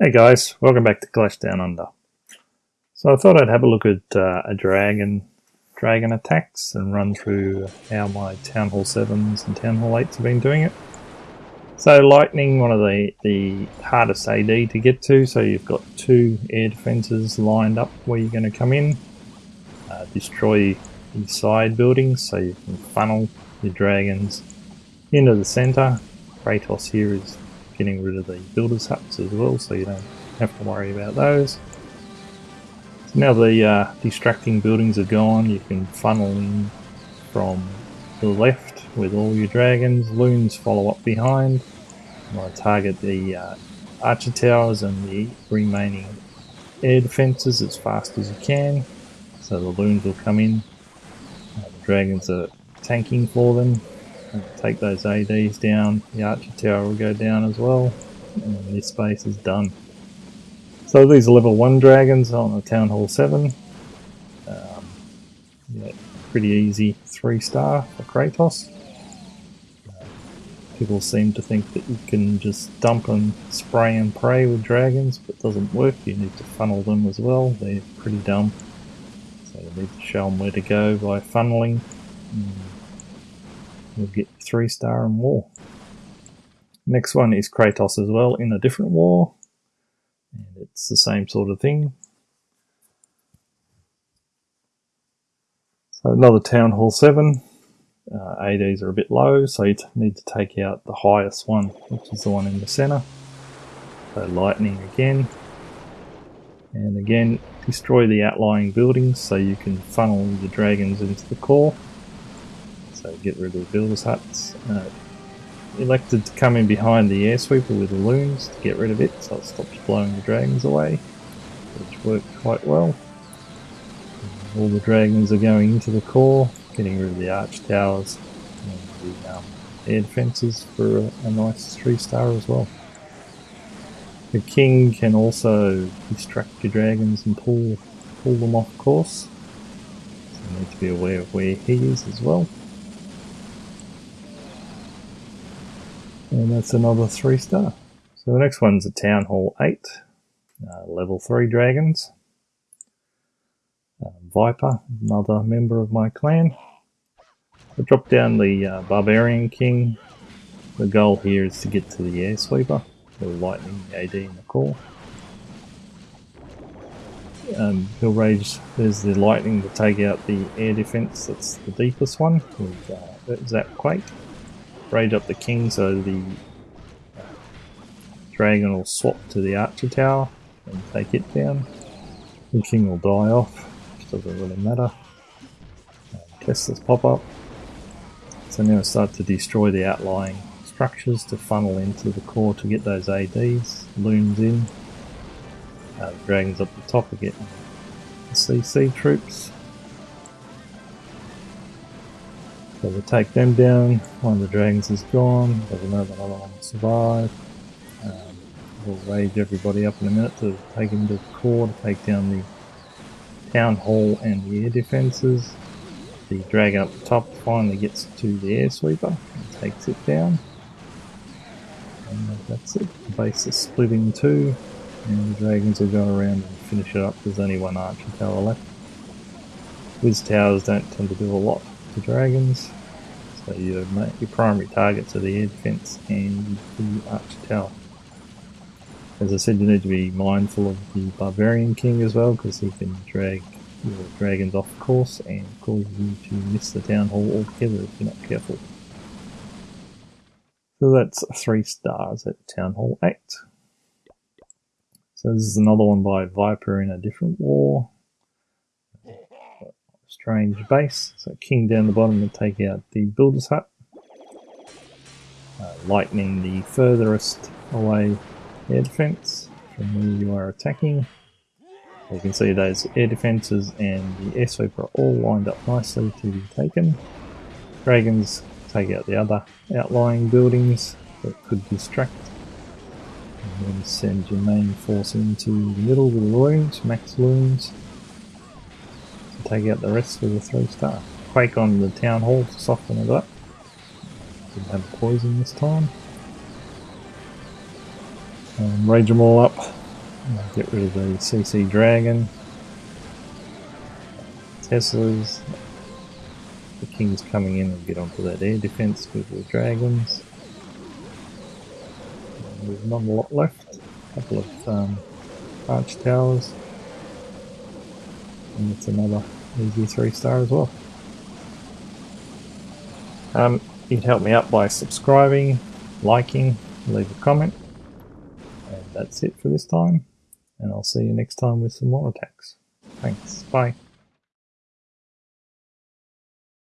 Hey guys, welcome back to Clash Down Under. So I thought I'd have a look at uh, a dragon, dragon attacks and run through how my Town Hall 7s and Town Hall 8s have been doing it. So lightning, one of the, the hardest AD to get to, so you've got two air defences lined up where you're going to come in, uh, destroy the side buildings so you can funnel your dragons into the centre. Kratos here is getting rid of the builders huts as well so you don't have to worry about those. So now the uh, distracting buildings are gone you can funnel in from the left with all your dragons, loons follow up behind. Want to target the uh, archer towers and the remaining air defences as fast as you can so the loons will come in. The dragons are tanking for them take those ADs down, the archer tower will go down as well, and this space is done. So these are level 1 dragons on the Town Hall 7. Um, yeah, pretty easy 3 star for Kratos. Uh, people seem to think that you can just dump and spray and pray with dragons, but it doesn't work. You need to funnel them as well. They're pretty dumb. So you need to show them where to go by funneling. Mm We'll get three star and war. Next one is Kratos as well in a different war. And it's the same sort of thing. So another Town Hall 7. Uh, ADs are a bit low, so you need to take out the highest one, which is the one in the center. So lightning again. And again, destroy the outlying buildings so you can funnel the dragons into the core. Get rid of the builder's huts. Uh, elected to come in behind the air sweeper with the loons to get rid of it so it stops blowing the dragons away, which worked quite well. All the dragons are going into the core, getting rid of the arch towers and the um, air defences for a, a nice 3 star as well. The king can also distract your dragons and pull pull them off course. So you need to be aware of where he is as well. And that's another 3 star. So the next one's a Town Hall 8, uh, level 3 dragons. Uh, Viper, another member of my clan. I drop down the uh, Barbarian King. The goal here is to get to the Air Sweeper, the Lightning AD in the core. Um, he'll rage, there's the lightning to take out the air defense, that's the deepest one with uh, Zap Quake raid up the king so the dragon will swap to the archer tower and take it down. The king will die off, which doesn't really matter. Tesla's pop up. So now start to destroy the outlying structures to funnel into the core to get those ADs, loons in. Uh, dragons up the top the CC troops. So we'll take them down. One of the dragons is gone. There's another, another one survive. Um, we'll rage everybody up in a minute to take him to the core to take down the town hall and the air defences. The dragon up the top finally gets to the air sweeper and takes it down. And that's it. The base is split in two and the dragons will go around and finish it up. There's only one archer tower left. Wiz towers don't tend to do a lot the dragons. So your, your primary targets are the air defense and the archer tower. As I said, you need to be mindful of the barbarian king as well, because he can drag your dragons off course and cause you to miss the town hall altogether if you're not careful. So that's three stars at Town Hall 8. So this is another one by Viper in a different war strange base. So king down the bottom to take out the builder's hut. Uh, lightning the furthest away air defense from where you are attacking. You can see those air defenses and the air sweeper are all lined up nicely to be taken. Dragons take out the other outlying buildings that could distract. And then send your main force into the middle with the loons, max loons take out the rest of the 3 star. Quake on the town hall to soften it up. Didn't have poison this time. Um, rage them all up get rid of the CC Dragon. Teslas. The King's coming in and get onto that air defense with the Dragons. There's not a lot left. A couple of um, arch towers. And it's another easy three star as well. Um, you'd help me out by subscribing, liking, leave a comment. And that's it for this time. And I'll see you next time with some more attacks. Thanks. Bye.